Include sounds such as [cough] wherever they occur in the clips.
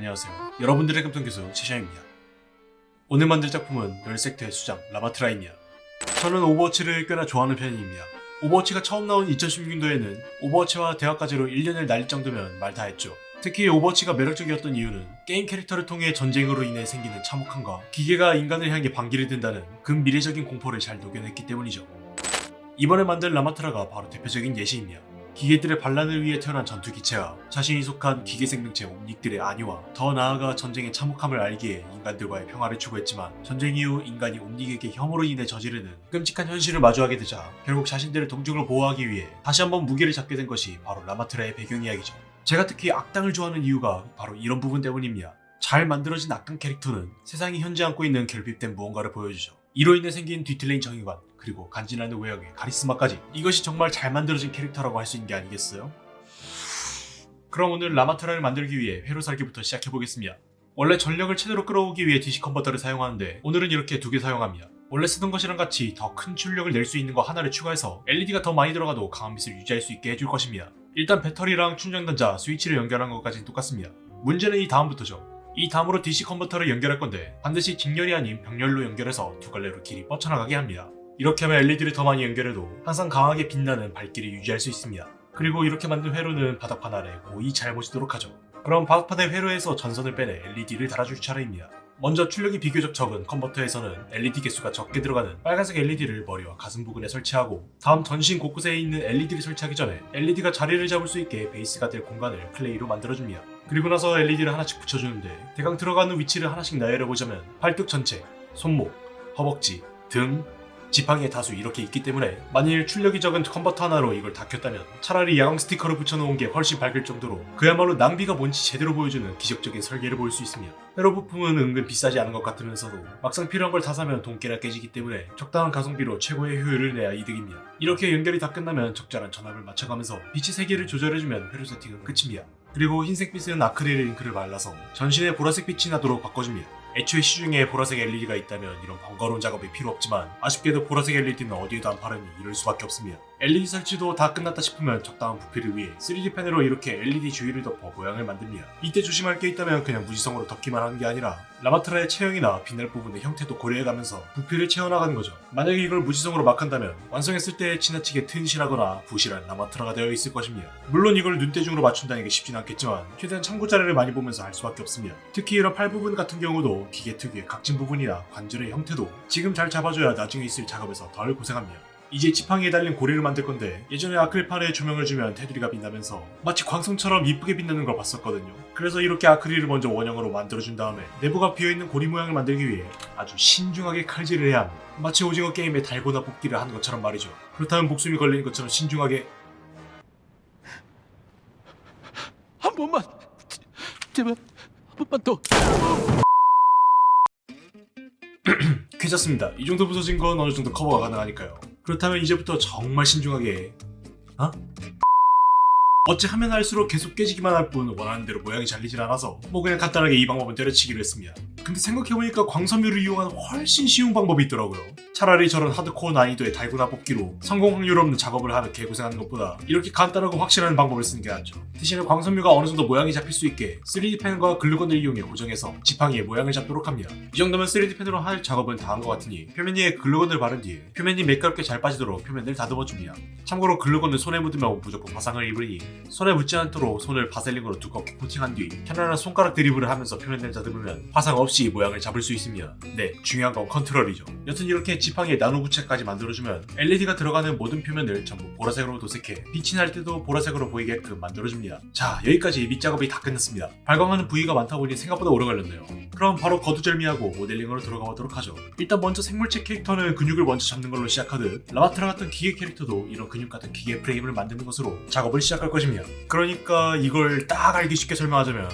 안녕하세요. 여러분들의 금통교수 최샤입니다. 오늘 만들 작품은 널 섹터의 수장 라마트라입니다. 저는 오버워치를 꽤나 좋아하는 편입니다. 오버워치가 처음 나온 2016년도에는 오버워치와 대학 과제로 1년을 날릴 정도면 말 다 했죠. 특히 오버워치가 매력적이었던 이유는 게임 캐릭터를 통해 전쟁으로 인해 생기는 참혹함과 기계가 인간을 향해 반기를 든다는 근미래적인 공포를 잘 녹여냈기 때문이죠. 이번에 만든 라마트라가 바로 대표적인 예시입니다. 기계들의 반란을 위해 태어난 전투기체와 자신이 속한 기계 생명체 옴닉들의 안위와 더 나아가 전쟁의 참혹함을 알기에 인간들과의 평화를 추구했지만 전쟁 이후 인간이 옴닉에게 혐오로 인해 저지르는 끔찍한 현실을 마주하게 되자 결국 자신들의 동족을 보호하기 위해 다시 한번 무기를 잡게 된 것이 바로 라마트라의 배경 이야기죠. 제가 특히 악당을 좋아하는 이유가 바로 이런 부분 때문입니다. 잘 만들어진 악당 캐릭터는 세상이 현재 안고 있는 결핍된 무언가를 보여주죠. 이로 인해 생긴 뒤틀린 정의관 그리고 간지나는 외형의 카리스마까지 이것이 정말 잘 만들어진 캐릭터라고 할 수 있는 게 아니겠어요? 그럼 오늘 라마트라를 만들기 위해 회로 살기부터 시작해보겠습니다. 원래 전력을 최대로 끌어오기 위해 DC 컨버터를 사용하는데 오늘은 이렇게 두 개 사용합니다. 원래 쓰던 것이랑 같이 더 큰 출력을 낼 수 있는 거 하나를 추가해서 LED가 더 많이 들어가도 강한 빛을 유지할 수 있게 해줄 것입니다. 일단 배터리랑 충전단자, 스위치를 연결한 것까지는 똑같습니다. 문제는 이 다음부터죠. 이 다음으로 DC 컨버터를 연결할 건데 반드시 직렬이 아닌 병렬로 연결해서 두 갈래로 길이 뻗쳐나가게 합니다. 이렇게 하면 LED를 더 많이 연결해도 항상 강하게 빛나는 밝기를 유지할 수 있습니다. 그리고 이렇게 만든 회로는 바닥판 아래 고이 잘 모시도록 하죠. 그럼 바닥판의 회로에서 전선을 빼내 LED를 달아줄 차례입니다. 먼저 출력이 비교적 적은 컨버터에서는 LED 개수가 적게 들어가는 빨간색 LED를 머리와 가슴 부근에 설치하고 다음 전신 곳곳에 있는 LED를 설치하기 전에 LED가 자리를 잡을 수 있게 베이스가 될 공간을 클레이로 만들어줍니다. 그리고 나서 LED를 하나씩 붙여주는데 대강 들어가는 위치를 하나씩 나열해보자면 팔뚝 전체, 손목, 허벅지, 등, 지팡이에 다수 이렇게 있기 때문에 만일 출력이 적은 컨버터 하나로 이걸 다 켰다면 차라리 야광 스티커를 붙여놓은 게 훨씬 밝을 정도로 그야말로 낭비가 뭔지 제대로 보여주는 기적적인 설계를 볼 수 있습니다. 회로 부품은 은근 비싸지 않은 것 같으면서도 막상 필요한 걸 다 사면 돈깨나 깨지기 때문에 적당한 가성비로 최고의 효율을 내야 이득입니다. 이렇게 연결이 다 끝나면 적절한 전압을 맞춰가면서 빛의 세기를 조절해주면 회로 세팅은 끝입니다. 그리고 흰색빛은 아크릴 잉크를 발라서 전신에 보라색 빛이 나도록 바꿔줍니다. 애초에 시중에 보라색 LED가 있다면 이런 번거로운 작업이 필요 없지만 아쉽게도 보라색 LED는 어디에도 안 파르니 이럴 수밖에 없습니다. LED 설치도 다 끝났다 싶으면 적당한 부피를 위해 3D 펜으로 이렇게 LED 주위를 덮어 모양을 만듭니다. 이때 조심할 게 있다면 그냥 무지성으로 덮기만 하는 게 아니라 라마트라의 체형이나 빛날 부분의 형태도 고려해가면서 부피를 채워나가는 거죠. 만약에 이걸 무지성으로 막 한다면 완성했을 때 지나치게 튼실하거나 부실한 라마트라가 되어 있을 것입니다. 물론 이걸 눈대중으로 맞춘다는 게 쉽진 않겠지만 최대한 참고 자료를 많이 보면서 할 수밖에 없습니다. 특히 이런 팔 부분 같은 경우도 기계 특유의 각진 부분이나 관절의 형태도 지금 잘 잡아줘야 나중에 있을 작업에서 덜 고생합니다. 이제 지팡이에 달린 고리를 만들 건데 예전에 아크릴판에 조명을 주면 테두리가 빛나면서 마치 광선처럼 이쁘게 빛나는 걸 봤었거든요. 그래서 이렇게 아크릴을 먼저 원형으로 만들어준 다음에 내부가 비어있는 고리 모양을 만들기 위해 아주 신중하게 칼질을 해야 합니다. 마치 오징어 게임의 달고나 뽑기를 하는 것처럼 말이죠. 그렇다면 목숨이 걸리는 것처럼 신중하게 한 번만 제- 제발 한 번만 더 [clears throat] 괜찮습니다. 이 정도 부서진 건 어느 정도 커버가 가능하니까요. 그렇다면 이제부터 정말 신중하게 어? 어찌 하면 할수록 계속 깨지기만 할 뿐 원하는 대로 모양이 잘리질 않아서 뭐 그냥 간단하게 이 방법은 때려치기로 했습니다. 근데 생각해보니까 광섬유를 이용한 훨씬 쉬운 방법이 있더라고요. 차라리 저런 하드코어 난이도의 달고나 뽑기로 성공 확률 없는 작업을 하는 개고생하는 것보다 이렇게 간단하고 확실한 방법을 쓰는 게 낫죠. 대신에 광섬유가 어느 정도 모양이 잡힐 수 있게 3D 펜과 글루건을 이용해 고정해서 지팡이에 모양을 잡도록 합니다. 이 정도면 3D 펜으로 할 작업은 다 한 것 같으니 표면 위에 글루건을 바른 뒤에 표면이 매끄럽게 잘 빠지도록 표면을 다듬어 줍니다. 참고로 글루건을 손에 묻으면 무조건 화상을 입으니 손에 묻지 않도록 손을 바셀린으로 두껍게 코팅한 뒤 편안한 손가락 드리블을 하면서 표면을 다듬으면 화상 없이 모양을 잡을 수 있습니다. 네, 중요한 건 컨트롤이죠. 여튼 이렇게 지팡이에 나노 구체까지 만들어주면 LED가 들어가는 모든 표면을 전부 보라색으로 도색해 빛이 날 때도 보라색으로 보이게끔 만들어줍니다. 자, 여기까지 밑작업이 다 끝났습니다. 발광하는 부위가 많다 보니 생각보다 오래 걸렸네요. 그럼 바로 거두절미하고 모델링으로 들어가 보도록 하죠. 일단 먼저 생물체 캐릭터는 근육을 먼저 잡는 걸로 시작하듯 라마트라 같은 기계 캐릭터도 이런 근육 같은 기계 프레임을 만드는 것으로 작업을 시작할 것입니다. 그러니까 이걸 딱 알기 쉽게 설명하자면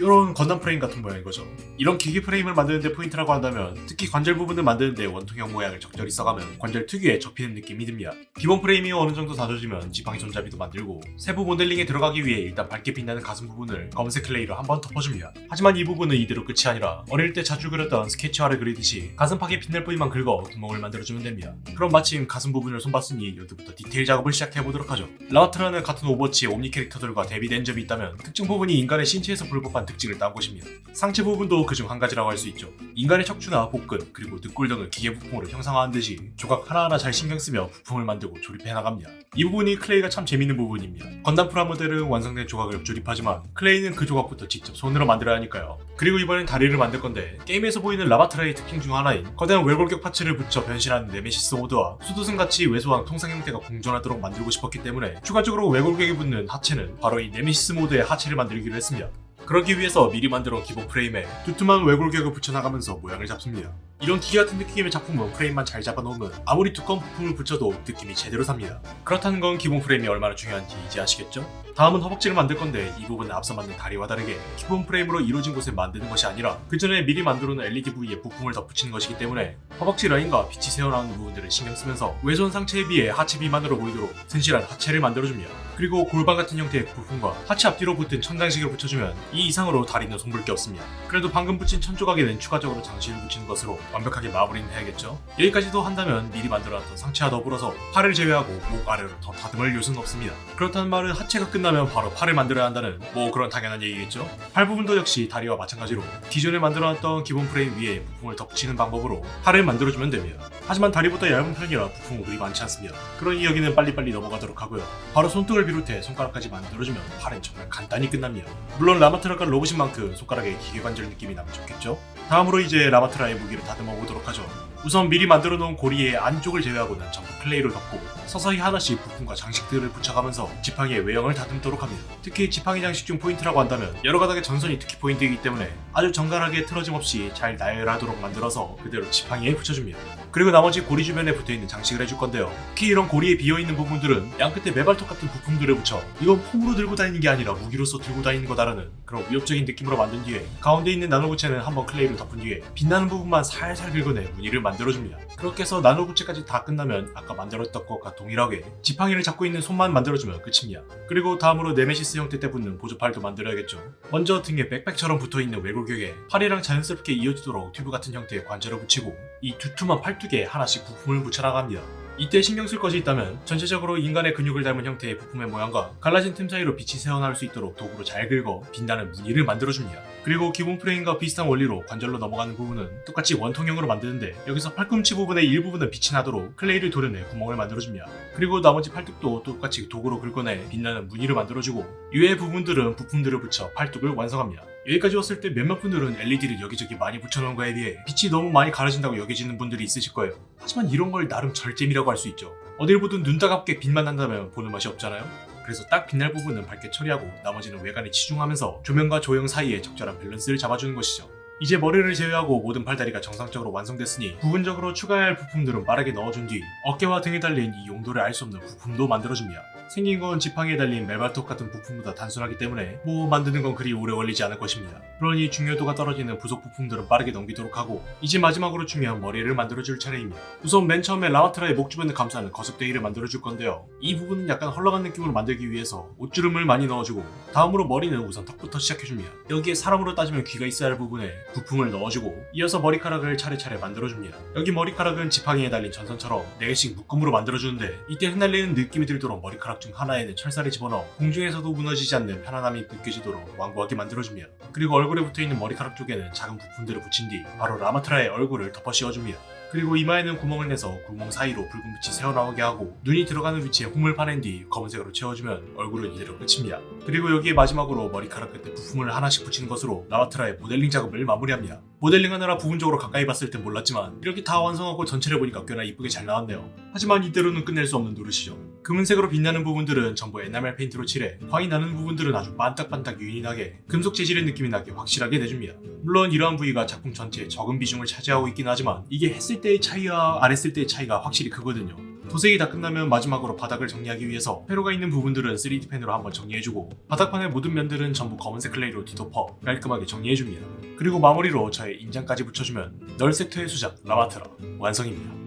이런 건담 프레임 같은 모양인 거죠. 이런 기계 프레임을 만드는데 포인트라고 한다면 특히 관절 부분을 만드는데 원통형 모양을 적절히 써가면 관절 특유의 접히는 느낌이 듭니다. 기본 프레임이 어느 정도 다져지면 지팡이 손잡이도 만들고 세부 모델링에 들어가기 위해 일단 밝게 빛나는 가슴 부분을 검은색 클레이로 한번 덮어줍니다. 하지만 이 부분은 이대로 끝이 아니라 어릴 때 자주 그렸던 스크래치화를 그리듯이 가슴팍에 빛날 부위만 긁어 구멍을 만들어주면 됩니다. 그럼 마침 가슴 부분을 손봤으니 여기부터 디테일 작업을 시작해보도록 하죠. 라마트라는 같은 오버워치의 옴니 캐릭터들과 대비된 점이 있다면 특정 부분이 인간의 신체에서 볼 법한 특징을 딴 것입니다. 상체 부분도 그중 한 가지라고 할 수 있죠. 인간의 척추나 복근 그리고 늑골 등을 기계 부품으로 형상화한 듯이 조각 하나하나 잘 신경 쓰며 부품을 만들고 조립해 나갑니다. 이 부분이 클레이가 참 재밌는 부분입니다. 건담 프라모델은 완성된 조각을 조립하지만 클레이는 그 조각부터 직접 손으로 만들어야 하니까요. 그리고 이번엔 다리를 만들 건데 게임에서 보이는 라마트라의 특징 중 하나인 거대한 외골격 파츠를 붙여 변신하는 네메시스 모드와 수도승 같이 왜소한 통상 형태가 공존하도록 만들고 싶었기 때문에 추가적으로 외골격이 붙는 하체는 바로 이 네메시스 모드의 하체를 만들기로 했습니다. 그러기 위해서 미리 만들어 기본 프레임에 두툼한 외골격을 붙여나가면서 모양을 잡습니다. 이런 기계 같은 느낌의 작품은 프레임만 잘 잡아놓으면 아무리 두꺼운 부품을 붙여도 느낌이 제대로 삽니다. 그렇다는 건 기본 프레임이 얼마나 중요한지 이제 아시겠죠? 다음은 허벅지를 만들 건데 이 부분은 앞서 만든 다리와 다르게 기본 프레임으로 이루어진 곳에 만드는 것이 아니라 그 전에 미리 만들어 놓은 LED 부위에 부품을 덧붙이는 것이기 때문에 허벅지 라인과 빛이 새어나오는 부분들을 신경 쓰면서 외손 상체에 비해 하체 비만으로 보이도록 튼실한 하체를 만들어줍니다. 그리고 골반 같은 형태의 부품과 하체 앞뒤로 붙은 천장식을 붙여주면 이 이상으로 다리는 손볼 게 없습니다. 그래도 방금 붙인 천 조각에는 추가적으로 장식을 붙이는 것으로 완벽하게 마무리는 해야겠죠? 여기까지도 한다면 미리 만들어놨던 상체와 더불어서 팔을 제외하고 목 아래로 더 다듬을 요소는 없습니다. 그렇다는 말은 하체가 끝 나면 바로 팔을 만들어야 한다는 뭐 그런 당연한 얘기겠죠? 팔 부분도 역시 다리와 마찬가지로 기존에 만들어놨던 기본 프레임 위에 부품을 덧붙이는 방법으로 팔을 만들어주면 됩니다. 하지만 다리보다 얇은 편이라 부품은 그리 많지 않습니다. 그러니 여기는 빨리빨리 넘어가도록 하고요. 바로 손등을 비롯해 손가락까지 만들어주면 팔은 정말 간단히 끝납니다. 물론 라마트라가 로봇인 만큼 손가락에 기계관절 느낌이 나면 좋겠죠? 다음으로 이제 라마트라의 무기를 다듬어 보도록 하죠. 우선 미리 만들어 놓은 고리의 안쪽을 제외하고는 전부 클레이로 덮고 서서히 하나씩 부품과 장식들을 붙여가면서 지팡이의 외형을 다듬도록 합니다. 특히 지팡이 장식 중 포인트라고 한다면 여러 가닥의 전선이 특히 포인트이기 때문에 아주 정갈하게 틀어짐 없이 잘 나열하도록 만들어서 그대로 지팡이에 붙여줍니다. 그리고 나머지 고리 주변에 붙어있는 장식을 해줄 건데요. 특히 이런 고리에 비어있는 부분들은 양 끝에 매발톱 같은 부품들을 붙여 이건 폼으로 들고 다니는 게 아니라 무기로서 들고 다니는 거다라는 그런 위협적인 느낌으로 만든 뒤에 가운데 있는 나노구체는 한번 클레이를 덮은 뒤에 빛나는 부분만 살살 긁어내 무늬를 만 들어줍니다. 그렇게 해서 나노구체까지 다 끝나면 아까 만들었던 것과 동일하게 지팡이를 잡고 있는 손만 만들어주면 끝입니다. 그리고 다음으로 네메시스 형태 때 붙는 보조팔도 만들어야겠죠. 먼저 등에 백팩처럼 붙어있는 외골격에 팔이랑 자연스럽게 이어지도록 튜브 같은 형태의 관절을 붙이고 이 두툼한 팔뚝에 하나씩 부품을 붙여나갑니다. 이때 신경 쓸 것이 있다면 전체적으로 인간의 근육을 닮은 형태의 부품의 모양과 갈라진 틈 사이로 빛이 새어나올 수 있도록 도구로 잘 긁어 빛나는 무늬를 만들어줍니다. 그리고 기본 프레임과 비슷한 원리로 관절로 넘어가는 부분은 똑같이 원통형으로 만드는데 여기서 팔꿈치 부분의 일부분은 빛이 나도록 클레이를 도려내 구멍을 만들어줍니다. 그리고 나머지 팔뚝도 똑같이 도구로 긁어내 빛나는 무늬를 만들어주고 이외의 부분들은 부품들을 붙여 팔뚝을 완성합니다. 여기까지 왔을 때 몇몇 분들은 LED를 여기저기 많이 붙여놓은 거에 비해 빛이 너무 많이 가려진다고 여겨지는 분들이 있으실 거예요. 하지만 이런 걸 나름 절제미라고 할 수 있죠. 어딜 보든 눈 따갑게 빛만 난다면 보는 맛이 없잖아요. 그래서 딱 빛날 부분은 밝게 처리하고 나머지는 외관에 치중하면서 조명과 조형 사이에 적절한 밸런스를 잡아주는 것이죠. 이제 머리를 제외하고 모든 팔다리가 정상적으로 완성됐으니 부분적으로 추가해야 할 부품들은 빠르게 넣어준 뒤 어깨와 등에 달린 이 용도를 알 수 없는 부품도 만들어줍니다. 생긴 건 지팡이에 달린 매발톱 같은 부품보다 단순하기 때문에 뭐 만드는 건 그리 오래 걸리지 않을 것입니다. 그러니 중요도가 떨어지는 부속 부품들은 빠르게 넘기도록 하고 이제 마지막으로 중요한 머리를 만들어줄 차례입니다. 우선 맨 처음에 라마트라의 목 주변을 감싸는 거적때기를 만들어줄 건데요. 이 부분은 약간 헐렁한 느낌으로 만들기 위해서 옷주름을 많이 넣어주고 다음으로 머리는 우선 턱부터 시작해줍니다. 여기에 사람으로 따지면 귀가 있어야 할 부분에 부품을 넣어주고 이어서 머리카락을 차례차례 만들어줍니다. 여기 머리카락은 지팡이에 달린 전선처럼 4개씩 묶음으로 만들어주는데 이때 흩날리는 느낌이 들도록 머리카락 중 하나에는 철사를 집어넣어 공중에서도 무너지지 않는 편안함이 느껴지도록 완고하게 만들어줍니다. 그리고 얼굴에 붙어있는 머리카락 쪽에는 작은 부품들을 붙인 뒤 바로 라마트라의 얼굴을 덮어 씌워줍니다. 그리고 이마에는 구멍을 내서 구멍 사이로 붉은 빛이 새어나오게 하고 눈이 들어가는 위치에 홈을 파낸 뒤 검은색으로 채워주면 얼굴은 이대로 끝입니다. 그리고 여기에 마지막으로 머리카락 끝에 부품을 하나씩 붙이는 것으로 라마트라의 모델링 작업을 마무리합니다. 모델링하느라 부분적으로 가까이 봤을 땐 몰랐지만 이렇게 다 완성하고 전체를 보니까 꽤나 이쁘게 잘 나왔네요. 하지만 이대로는 끝낼 수 없는 노릇이죠. 금은색으로 빛나는 부분들은 전부 에나멜 페인트로 칠해 광이 나는 부분들은 아주 반딱반딱 윤이 나게 금속 재질의 느낌이 나게 확실하게 내줍니다. 물론 이러한 부위가 작품 전체에 적은 비중을 차지하고 있긴 하지만 이게 했을 때의 차이와 안 했을 때의 차이가 확실히 크거든요. 도색이 다 끝나면 마지막으로 바닥을 정리하기 위해서 회로가 있는 부분들은 3D 펜으로 한번 정리해주고 바닥판의 모든 면들은 전부 검은색 클레이로 뒤덮어 깔끔하게 정리해줍니다. 그리고 마무리로 저의 인장까지 붙여주면 널 섹터의 수장 라마트라 완성입니다.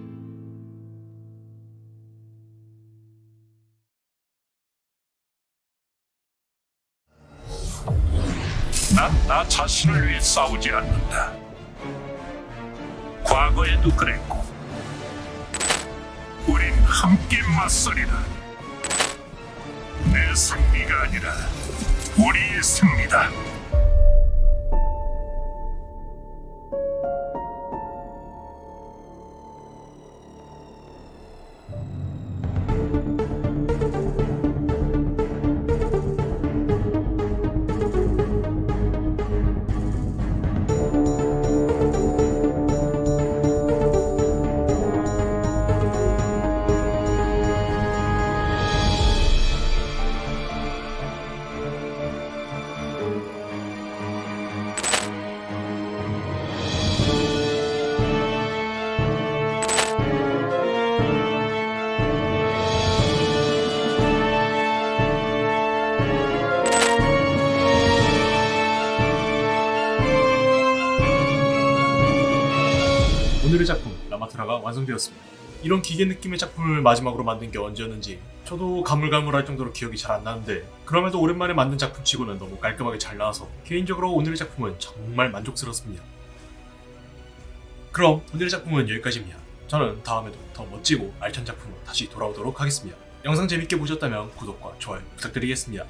난 나 자신을 위해 싸우지 않는다. 과거에도 그랬고, 우린 함께 맞서리라. 내 승리가 아니라 우리의 승리다. 라바트라가 완성되었습니다. 이런 기계 느낌의 작품을 마지막으로 만든 게 언제였는지 저도 가물가물할 정도로 기억이 잘 안 나는데 그럼에도 오랜만에 만든 작품치고는 너무 깔끔하게 잘 나와서 개인적으로 오늘의 작품은 정말 만족스럽습니다. 그럼 오늘의 작품은 여기까지입니다. 저는 다음에도 더 멋지고 알찬 작품으로 다시 돌아오도록 하겠습니다. 영상 재밌게 보셨다면 구독과 좋아요 부탁드리겠습니다.